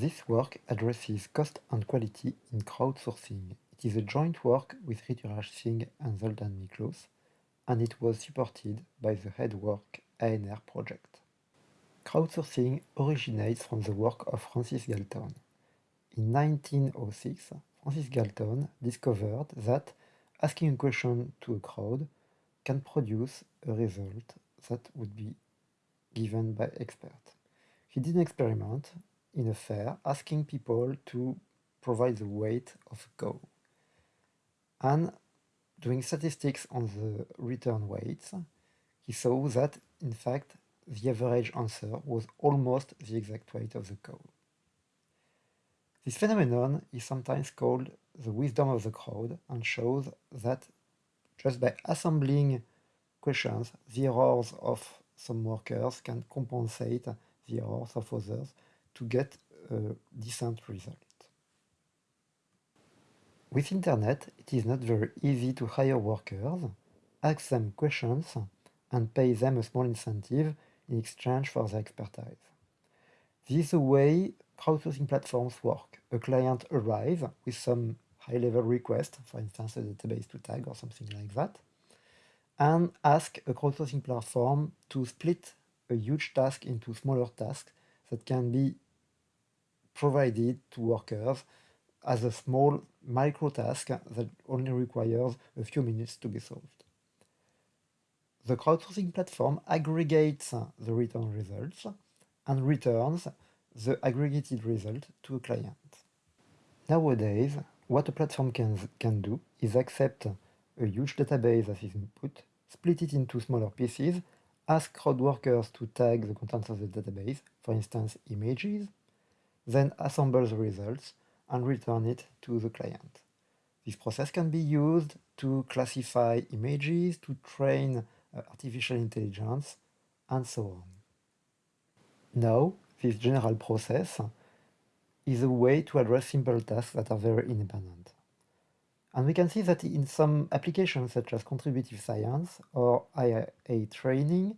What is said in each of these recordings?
This work addresses cost and quality in crowdsourcing. It is a joint work with Rituraj Singh and Zoltan Miklos, and it was supported by the HeadWork ANR project. Crowdsourcing originates from the work of Francis Galton. In 1906, Francis Galton discovered that asking a question to a crowd can produce a result that would be given by experts. He did an experiment in a fair asking people to provide the weight of a cow. And doing statistics on the return weights, he saw that, in fact, the average answer was almost the exact weight of the cow. This phenomenon is sometimes called the wisdom of the crowd and shows that just by assembling questions, the errors of some workers can compensate the errors of others to get a decent result. With internet, it is not very easy to hire workers, ask them questions, and pay them a small incentive in exchange for their expertise. This is the way crowdsourcing platforms work. A client arrives with some high-level request, for instance, a database to tag or something like that, and ask a crowdsourcing platform to split a huge task into smaller tasks that can be provided to workers as a small micro task that only requires a few minutes to be solved. The crowdsourcing platform aggregates the return results and returns the aggregated result to a client. Nowadays, what a platform can, can do is accept a huge database as input, split it into smaller pieces, ask crowd workers to tag the contents of the database, for instance images, then assemble the results and return it to the client. This process can be used to classify images, to train uh, artificial intelligence, and so on. Now, this general process is a way to address simple tasks that are very independent. And we can see that in some applications such as contributive science or IA training,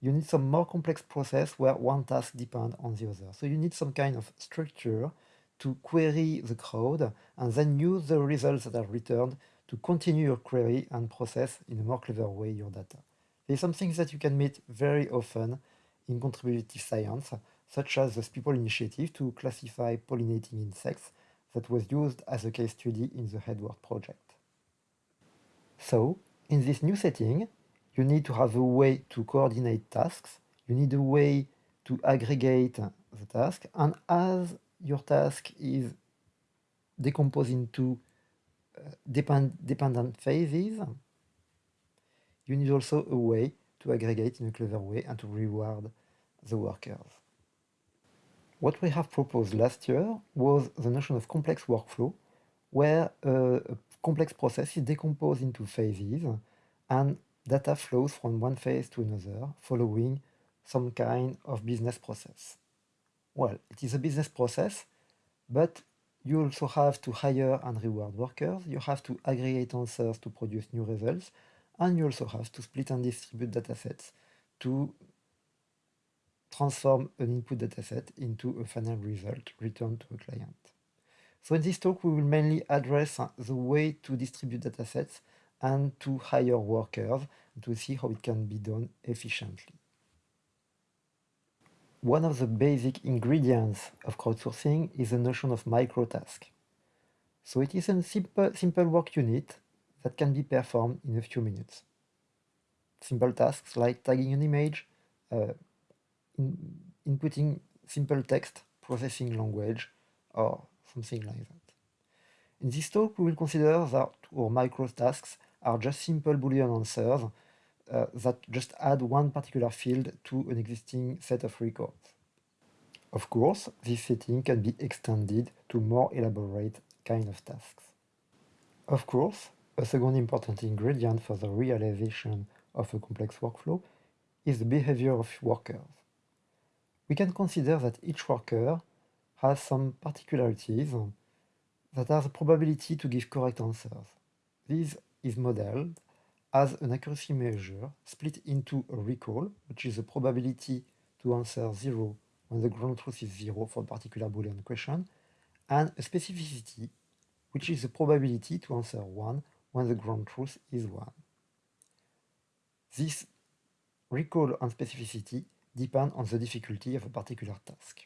you need some more complex process where one task depends on the other. So you need some kind of structure to query the crowd and then use the results that are returned to continue your query and process in a more clever way your data. There's some things that you can meet very often in contributive science, such as the People Initiative to classify pollinating insects that was used as a case study in the HeadWork project. So, in this new setting, you need to have a way to coordinate tasks, you need a way to aggregate the task, and as your task is decomposed into uh, depend dependent phases, you need also a way to aggregate in a clever way and to reward the workers. What we have proposed last year was the notion of complex workflow, where uh, a complex process is decomposed into phases and data flows from one phase to another following some kind of business process. Well, it is a business process, but you also have to hire and reward workers, you have to aggregate answers to produce new results, and you also have to split and distribute datasets to transform an input dataset into a final result returned to a client. So in this talk, we will mainly address the way to distribute datasets and to hire workers to see how it can be done efficiently. One of the basic ingredients of crowdsourcing is the notion of microtask. So it is a simple, simple work unit that can be performed in a few minutes. Simple tasks like tagging an image, uh, inputting simple text, processing language, or something like that. In this talk, we will consider that our microtasks are just simple Boolean answers uh, that just add one particular field to an existing set of records. Of course, this setting can be extended to more elaborate kind of tasks. Of course, a second important ingredient for the realization of a complex workflow is the behavior of workers. We can consider that each worker has some particularities that have the probability to give correct answers. This is modeled as an accuracy measure split into a recall, which is the probability to answer 0 when the ground truth is 0 for a particular Boolean question, and a specificity, which is the probability to answer 1 when the ground truth is 1. This recall and specificity depend on the difficulty of a particular task.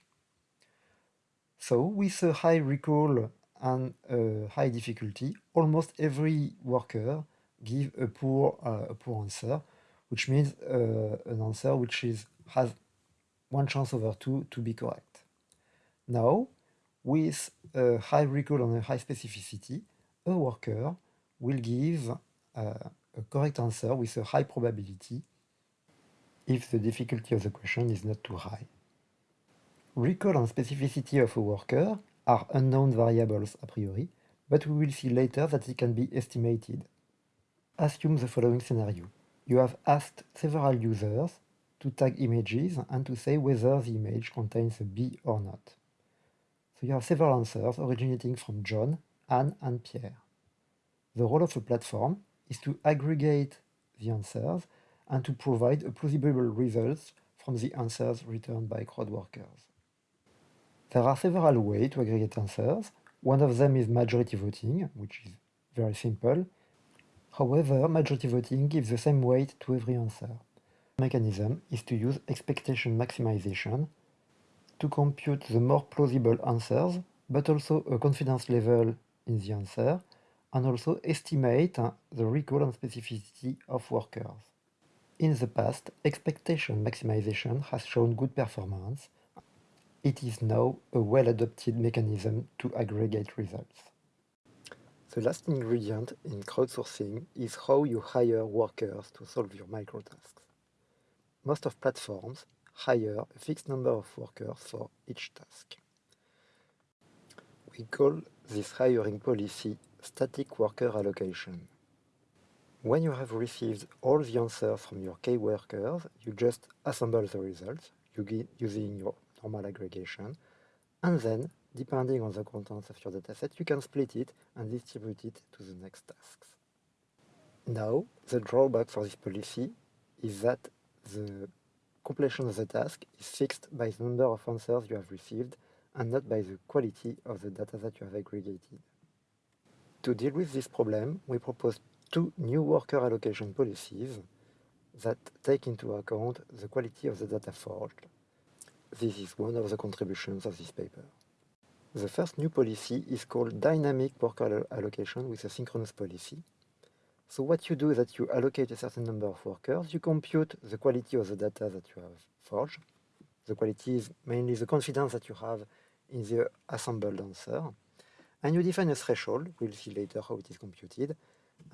So with a high recall and a high difficulty, almost every worker give a poor, uh, a poor answer, which means uh, an answer which is has one chance over two to be correct. Now, with a high recall and a high specificity, a worker will give uh, a correct answer with a high probability if the difficulty of the question is not too high. Recall and specificity of a worker are unknown variables a priori, but we will see later that it can be estimated. Assume the following scenario. You have asked several users to tag images and to say whether the image contains a bee or not. So you have several answers originating from John, Anne and Pierre. The role of a platform is to aggregate the answers and to provide a plausible results from the answers returned by crowd workers. There are several ways to aggregate answers. One of them is majority voting, which is very simple. However, majority voting gives the same weight to every answer. The mechanism is to use expectation maximization to compute the more plausible answers, but also a confidence level in the answer, and also estimate the recall and specificity of workers. In the past, expectation maximization has shown good performance, it is now a well-adopted mechanism to aggregate results. The last ingredient in crowdsourcing is how you hire workers to solve your microtasks. Most of platforms hire a fixed number of workers for each task. We call this hiring policy static worker allocation. When you have received all the answers from your k-workers, you just assemble the results using your normal aggregation. And then, depending on the contents of your dataset, you can split it and distribute it to the next tasks. Now, the drawback for this policy is that the completion of the task is fixed by the number of answers you have received and not by the quality of the data that you have aggregated. To deal with this problem, we propose two new worker allocation policies that take into account the quality of the data forged this is one of the contributions of this paper. The first new policy is called dynamic worker allocation with a synchronous policy. So what you do is that you allocate a certain number of workers, you compute the quality of the data that you have forged. The quality is mainly the confidence that you have in the assembled answer. And you define a threshold, we'll see later how it is computed.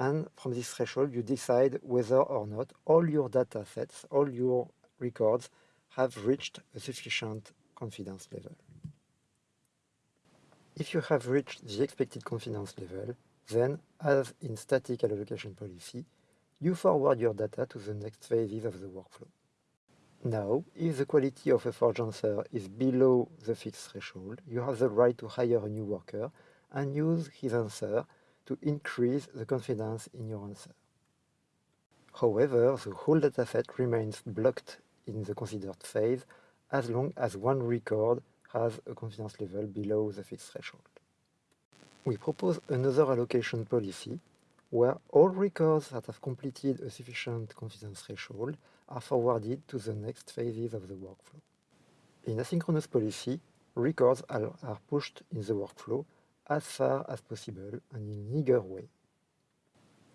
And from this threshold, you decide whether or not all your data sets, all your records have reached a sufficient confidence level. If you have reached the expected confidence level, then, as in static allocation policy, you forward your data to the next phases of the workflow. Now, if the quality of a forged answer is below the fixed threshold, you have the right to hire a new worker and use his answer to increase the confidence in your answer. However, the whole dataset remains blocked in the considered phase as long as one record has a confidence level below the fixed threshold. We propose another allocation policy where all records that have completed a sufficient confidence threshold are forwarded to the next phases of the workflow. In asynchronous policy, records are, are pushed in the workflow as far as possible and in an eager way.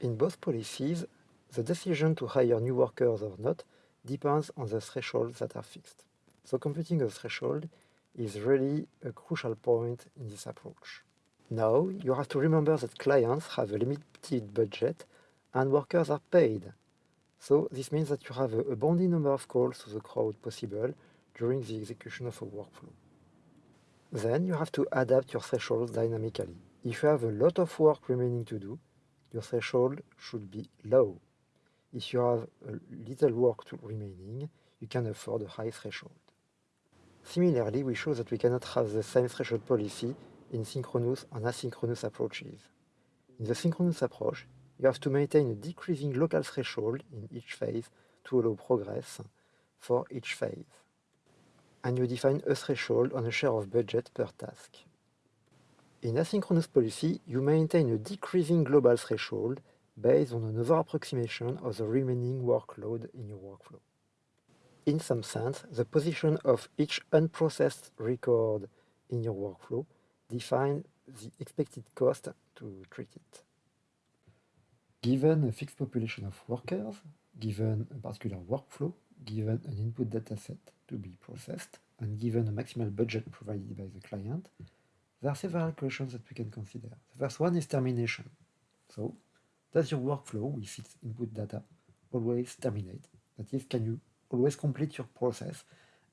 In both policies, the decision to hire new workers or not depends on the thresholds that are fixed. So computing a threshold is really a crucial point in this approach. Now, you have to remember that clients have a limited budget and workers are paid. So this means that you have a, bounding number of calls to the crowd possible during the execution of a workflow. Then you have to adapt your thresholds dynamically. If you have a lot of work remaining to do, your threshold should be low. If you have little work remaining, you can afford a high threshold. Similarly, we show that we cannot have the same threshold policy in synchronous and asynchronous approaches. In the synchronous approach, you have to maintain a decreasing local threshold in each phase to allow progress for each phase. And you define a threshold on a share of budget per task. In asynchronous policy, you maintain a decreasing global threshold based on another approximation of the remaining workload in your workflow. In some sense, the position of each unprocessed record in your workflow defines the expected cost to treat it. Given a fixed population of workers, given a particular workflow, given an input dataset to be processed, and given a maximal budget provided by the client, there are several questions that we can consider. The first one is termination. So, does your workflow with its input data always terminate? That is, can you always complete your process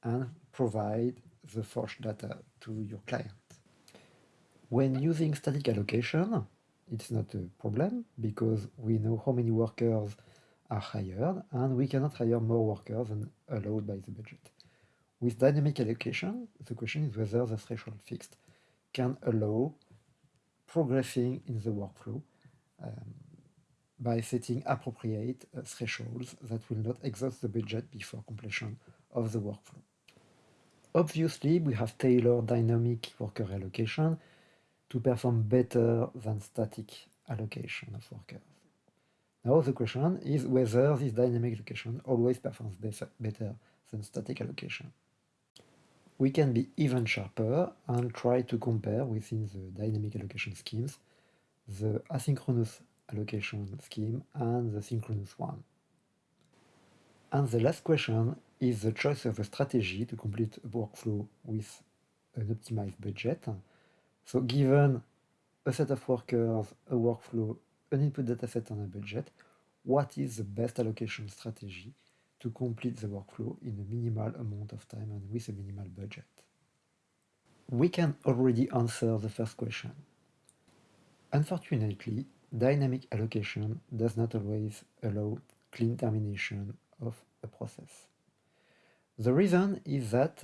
and provide the forged data to your client? When using static allocation, it's not a problem because we know how many workers are hired and we cannot hire more workers than allowed by the budget. With dynamic allocation, the question is whether the threshold fixed can allow progressing in the workflow um, by setting appropriate uh, thresholds that will not exhaust the budget before completion of the workflow. Obviously, we have tailored dynamic worker allocation to perform better than static allocation of workers. Now the question is whether this dynamic allocation always performs better than static allocation we can be even sharper and try to compare within the dynamic allocation schemes the asynchronous allocation scheme and the synchronous one. And the last question is the choice of a strategy to complete a workflow with an optimized budget. So given a set of workers, a workflow, an input dataset and a budget, what is the best allocation strategy to complete the workflow in a minimal amount of time and with a minimal budget. We can already answer the first question. Unfortunately, dynamic allocation does not always allow clean termination of a process. The reason is that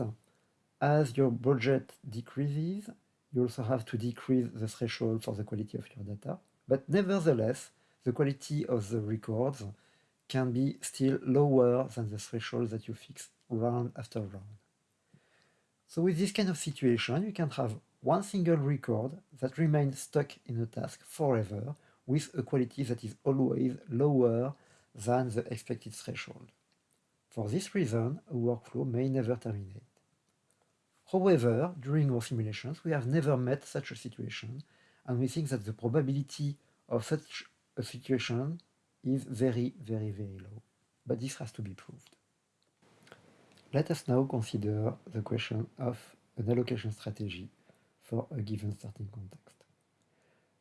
as your budget decreases, you also have to decrease the threshold for the quality of your data, but nevertheless, the quality of the records can be still lower than the threshold that you fix round after round. So with this kind of situation, you can have one single record that remains stuck in a task forever with a quality that is always lower than the expected threshold. For this reason, a workflow may never terminate. However, during our simulations, we have never met such a situation, and we think that the probability of such a situation is very, very, very low. But this has to be proved. Let us now consider the question of an allocation strategy for a given starting context.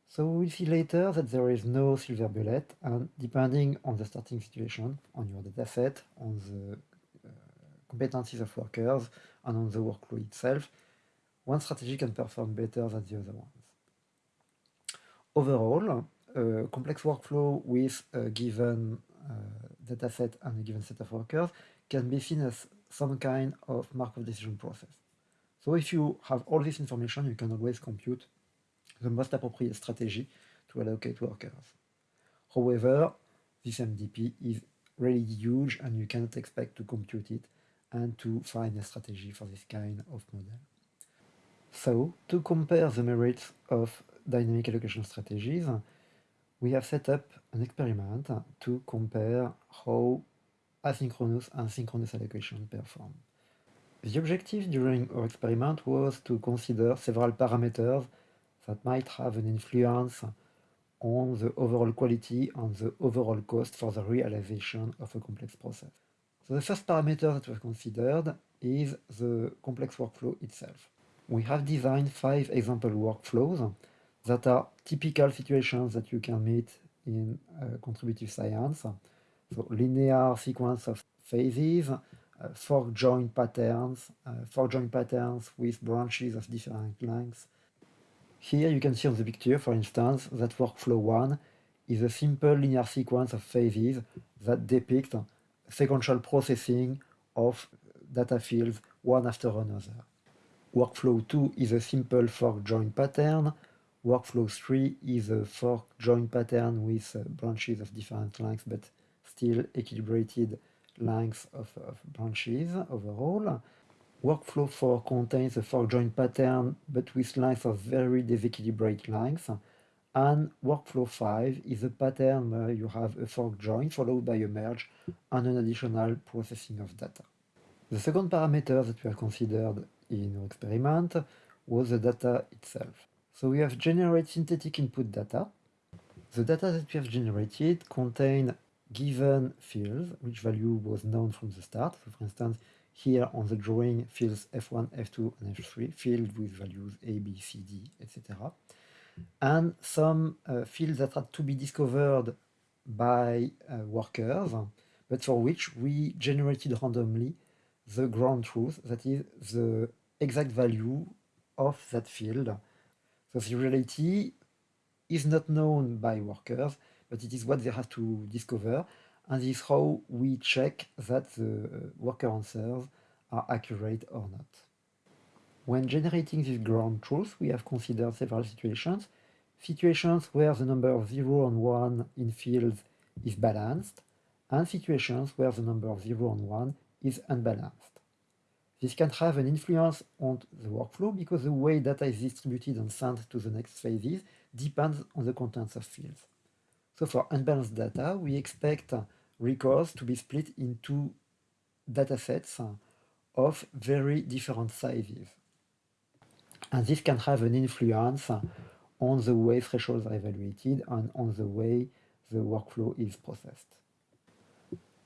So we will see later that there is no silver bullet, and depending on the starting situation, on your dataset, on the uh, competencies of workers, and on the workflow itself, one strategy can perform better than the other ones. Overall, a complex workflow with a given uh, dataset and a given set of workers can be seen as some kind of Markov decision process. So if you have all this information, you can always compute the most appropriate strategy to allocate workers. However, this MDP is really huge and you cannot expect to compute it and to find a strategy for this kind of model. So, to compare the merits of dynamic allocation strategies, we have set up an experiment to compare how asynchronous and synchronous allocation perform. The objective during our experiment was to consider several parameters that might have an influence on the overall quality and the overall cost for the realization of a complex process. So the first parameter that was considered is the complex workflow itself. We have designed five example workflows that are typical situations that you can meet in uh, contributive science. So linear sequence of phases, uh, fork patterns, uh, fork patterns with branches of different lengths. Here you can see on the picture, for instance, that workflow 1 is a simple linear sequence of phases that depict sequential processing of data fields one after another. Workflow 2 is a simple fork join pattern Workflow 3 is a fork join pattern with uh, branches of different lengths, but still equilibrated lengths of, of branches overall. Workflow 4 contains a fork join pattern but with lines of very disequilibrated length. And workflow 5 is a pattern where you have a fork join followed by a merge and an additional processing of data. The second parameter that we have considered in our experiment was the data itself. So we have generated synthetic input data. The data that we have generated contain given fields, which value was known from the start. So for instance, here on the drawing, fields F1, F2, and F3, filled with values A, B, C, D, etc. And some uh, fields that had to be discovered by uh, workers, but for which we generated randomly the ground truth, that is the exact value of that field. So the reality is not known by workers, but it is what they have to discover, and this is how we check that the uh, worker answers are accurate or not. When generating this ground truth, we have considered several situations. Situations where the number of 0 and 1 in fields is balanced, and situations where the number of 0 and 1 is unbalanced. This can have an influence on the workflow because the way data is distributed and sent to the next phases depends on the contents of fields. So for unbalanced data, we expect records to be split into datasets of very different sizes. And this can have an influence on the way thresholds are evaluated and on the way the workflow is processed.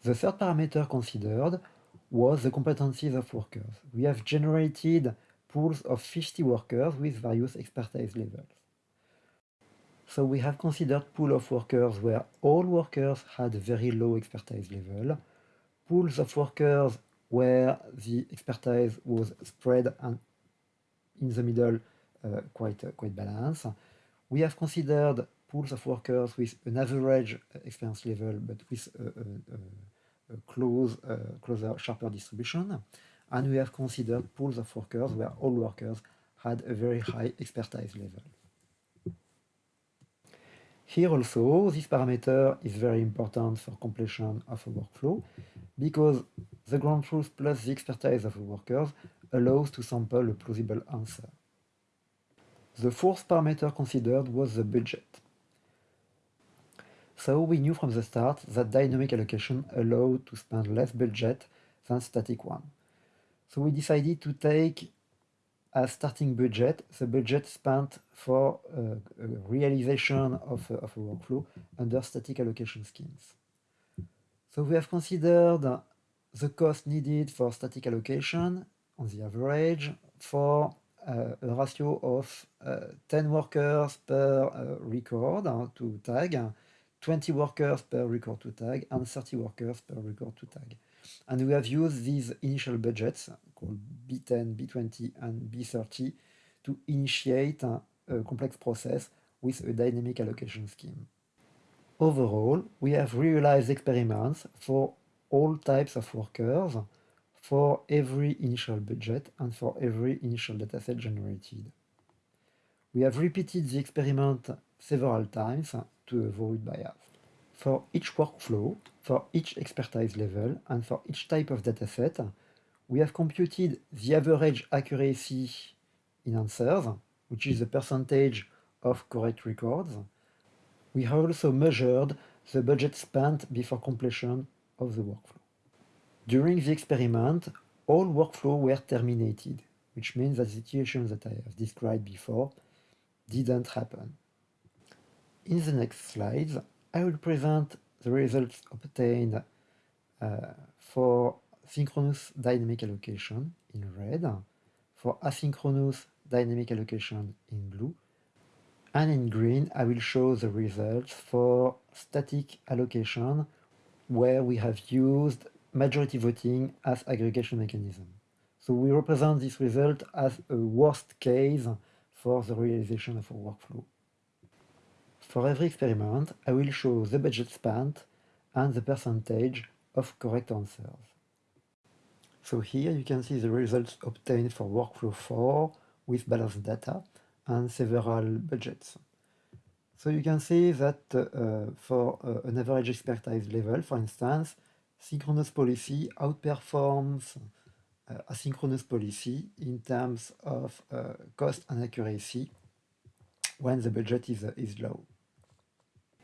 The third parameter considered was the competencies of workers. We have generated pools of 50 workers with various expertise levels. So we have considered pool of workers where all workers had very low expertise level, pools of workers where the expertise was spread and in the middle uh, quite, uh, quite balanced. We have considered pools of workers with an average experience level but with a, a close, uh, closer, sharper distribution. And we have considered pools of workers where all workers had a very high expertise level. Here also, this parameter is very important for completion of a workflow because the ground truth plus the expertise of the workers allows to sample a plausible answer. The fourth parameter considered was the budget. So we knew from the start that dynamic allocation allowed to spend less budget than static one. So we decided to take as starting budget the budget spent for uh, realization of, uh, of a workflow under static allocation schemes. So we have considered the cost needed for static allocation on the average for uh, a ratio of uh, 10 workers per uh, record to tag, 20 workers per record to tag, and 30 workers per record to tag. And we have used these initial budgets called B10, B20, and B30 to initiate a, a complex process with a dynamic allocation scheme. Overall, we have realized experiments for all types of workers for every initial budget and for every initial dataset generated. We have repeated the experiment several times to avoid bias. For each workflow, for each expertise level, and for each type of dataset, we have computed the average accuracy in answers, which is the percentage of correct records, we have also measured the budget spent before completion of the workflow. During the experiment, all workflows were terminated, which means that the situation that I have described before didn't happen. In the next slides, I will present the results obtained uh, for synchronous dynamic allocation in red, for asynchronous dynamic allocation in blue, and in green, I will show the results for static allocation, where we have used majority voting as aggregation mechanism. So we represent this result as a worst case for the realization of a workflow. For every experiment, I will show the budget spent and the percentage of correct answers. So here you can see the results obtained for workflow 4 with balanced data and several budgets. So you can see that uh, for uh, an average expertise level, for instance, synchronous policy outperforms uh, asynchronous policy in terms of uh, cost and accuracy when the budget is, uh, is low.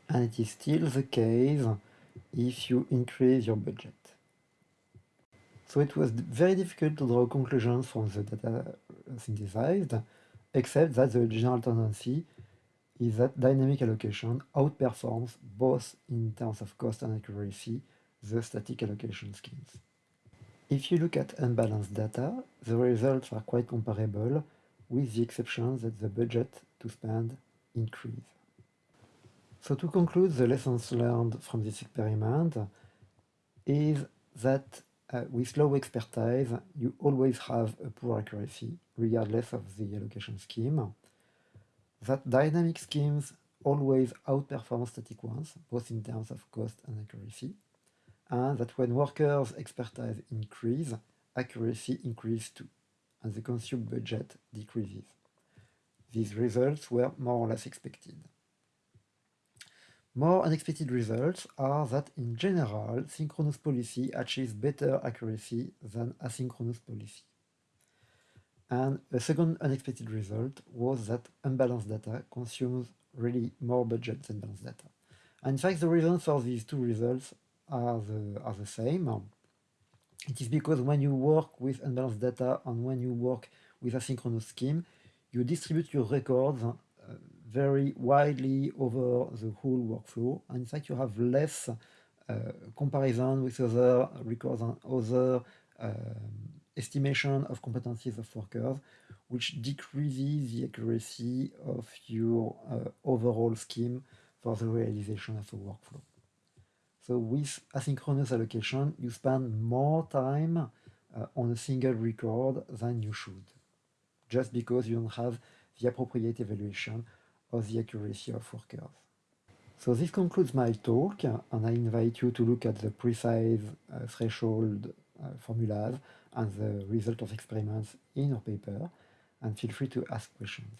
And it is still the case if you increase your budget. So it was very difficult to draw conclusions from the data synthesized, except that the general tendency is that dynamic allocation outperforms both in terms of cost and accuracy the static allocation schemes. If you look at unbalanced data, the results are quite comparable with the exception that the budget to spend increase. So to conclude, the lessons learned from this experiment is that uh, with low expertise, you always have a poor accuracy, regardless of the allocation scheme. That dynamic schemes always outperform static ones, both in terms of cost and accuracy. And that when workers' expertise increase, accuracy increases too, and the consumed budget decreases. These results were more or less expected. More unexpected results are that in general, synchronous policy achieves better accuracy than asynchronous policy. And a second unexpected result was that unbalanced data consumes really more budget than balanced data. And in fact, the reasons for these two results are the, are the same. It is because when you work with unbalanced data and when you work with asynchronous scheme, you distribute your records very widely over the whole workflow. And in fact, you have less uh, comparison with other records and other um, estimation of competencies of workers, which decreases the accuracy of your uh, overall scheme for the realization of a workflow. So with asynchronous allocation, you spend more time uh, on a single record than you should, just because you don't have the appropriate evaluation of the accuracy of workers. So this concludes my talk, and I invite you to look at the precise uh, threshold uh, formulas and the result of experiments in our paper, and feel free to ask questions.